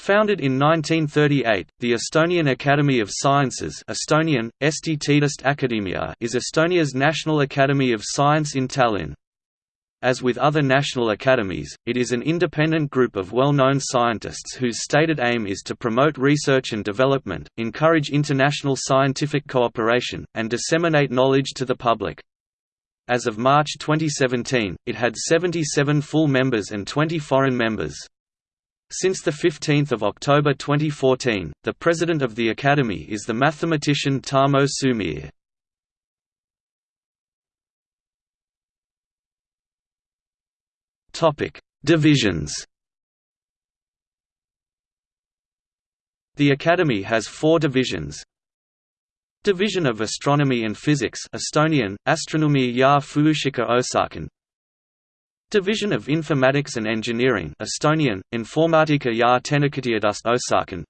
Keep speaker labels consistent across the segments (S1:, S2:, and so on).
S1: Founded in 1938, the Estonian Academy of Sciences Estonian, Teaduste is Estonia's national academy of science in Tallinn. As with other national academies, it is an independent group of well-known scientists whose stated aim is to promote research and development, encourage international scientific cooperation, and disseminate knowledge to the public. As of March 2017, it had 77 full members and 20 foreign members. Since 15 October 2014, the president of the Academy is the mathematician Tarmo Soomere. Divisions. The Academy has four divisions. Division of Astronomy and Physics Estonian, Astronoomia ja Füüsika Osaken Division of Informatics and Engineering Estonian, Informatika ja Tehnikateaduste Osaken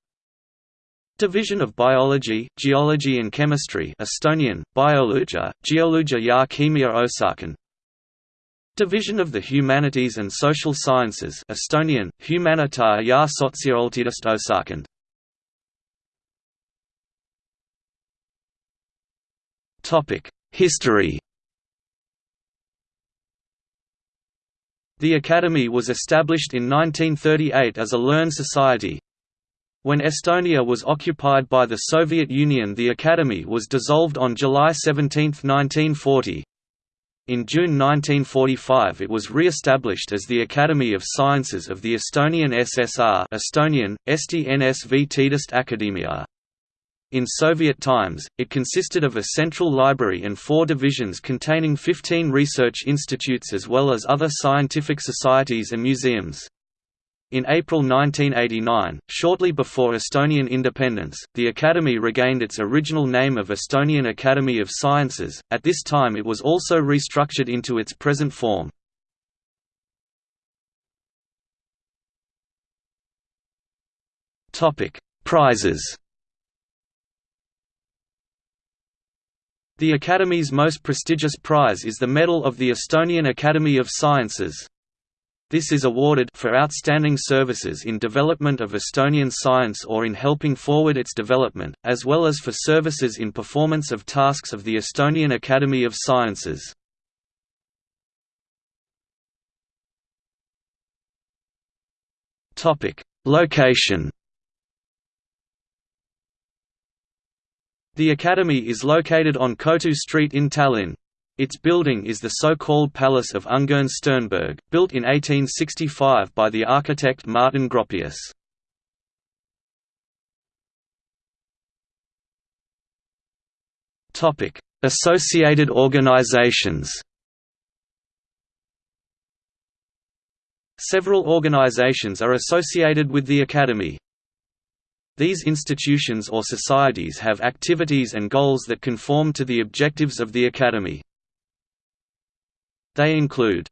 S1: Division of Biology, Geology and Chemistry Estonian, Bioloogia, Geoloogia ja Keemia Osaken Division of the Humanities and Social Sciences Estonian, Humanitaar ja Sotsiaalteaduste Osaken History The Academy was established in 1938 as a learned society. When Estonia was occupied by the Soviet Union the Academy was dissolved on July 17, 1940. In June 1945 it was re-established as the Academy of Sciences of the Estonian SSR Estonian, Akadeemia. In Soviet times, it consisted of a central library and four divisions containing 15 research institutes as well as other scientific societies and museums. In April 1989, shortly before Estonian independence, the Academy regained its original name of Estonian Academy of Sciences, at this time it was also restructured into its present form. Prizes The Academy's most prestigious prize is the Medal of the Estonian Academy of Sciences. This is awarded for outstanding services in development of Estonian science or in helping forward its development, as well as for services in performance of tasks of the Estonian Academy of Sciences. Location The Academy is located on Kohtu Street in Tallinn. Its building is the so-called Palace of Ungern Sternberg, built in 1865 by the architect Martin Gropius. Associated organizations Several organizations are associated with the Academy. These institutions or societies have activities and goals that conform to the objectives of the Academy. They include